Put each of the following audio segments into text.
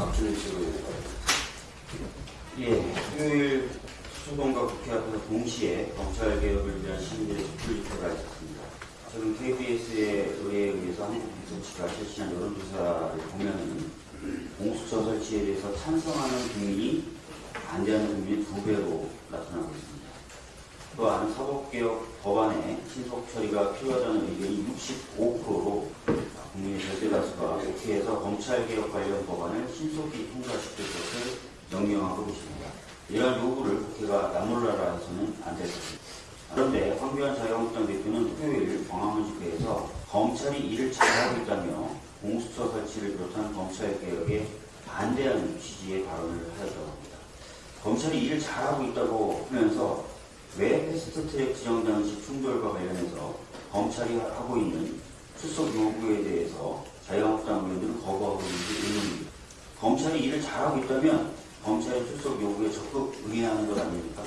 박준희 측은 예, 토요일 수도동과 국회 앞에서 동시에 검찰개혁을 위한 시민들의 촛불 집회가 있었습니다. KBS의 의뢰에 의해서 한국비서치가 실시한 여론조사를 보면은 공수처 설치에 대해서 찬성하는 국민이 반대하는 국민의 두 배로 나타나고 있습니다. 또한 사법개혁 법안의 신속 처리가 필요하다는 의견이 65%로 국민의 절대다수가 국회에서 검찰개혁 관련 법안을 신속히 통과시킬 것을 명령하고 있습니다. 이러한 요구를 국회가 남몰라라 해서는 안 될 것입니다. 그런데 황교안 자유한국당 대표는 토요일 광화문 집회에서 검찰이 일을 잘하고 있다며 공수처 설치를 비롯한 검찰개혁에 반대하는 취지의 발언을 하였다고 합니다. 검찰이 일을 잘하고 있다고 하면서 왜 패스트트랙 지정 당시 충돌과 관련해서 검찰이 하고 있는 출석 요구에 대해서 자유한국당 의원들은 거부하고 있는지 의문입니다. 검찰이 일을 잘하고 있다면 검찰의 출석 요구에 적극 응해하는 것 아닙니까?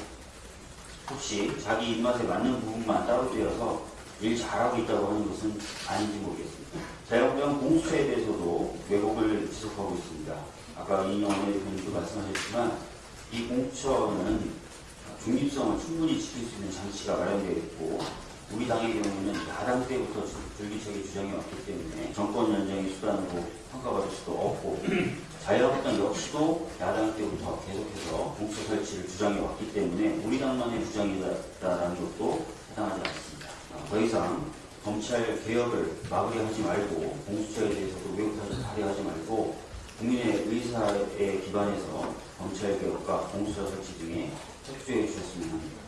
혹시 자기 입맛에 맞는 부분만 따로 떼어서 일 잘하고 있다고 하는 것은 아닌지 모르겠습니다. 자유한국당 공수처에 대해서도 왜곡을 지속하고 있습니다. 아까 이영원 대표님도 말씀하셨지만 이 공수처는 중립성을 충분히 지킬 수 있는 장치가 마련되어 있고 우리 당의 경우는 야당 때부터 줄기차게 주장해 왔기 때문에 정권 연장의 수단으로 평가받을 수도 없고 자유한국당 역시도 야당 때부터 계속해서 공수처 설치를 주장해 왔기 때문에 우리 당만의 주장이다라는 것도 해당하지 않습니다. 아, 더 이상 검찰 개혁을 마무리하지 말고 공수처에 대해서도 외국사를 발휘하지 말고 국민의 의사에 기반해서 검찰 개혁과 공수처 설치 등에 협조해 주셨으면 합니다.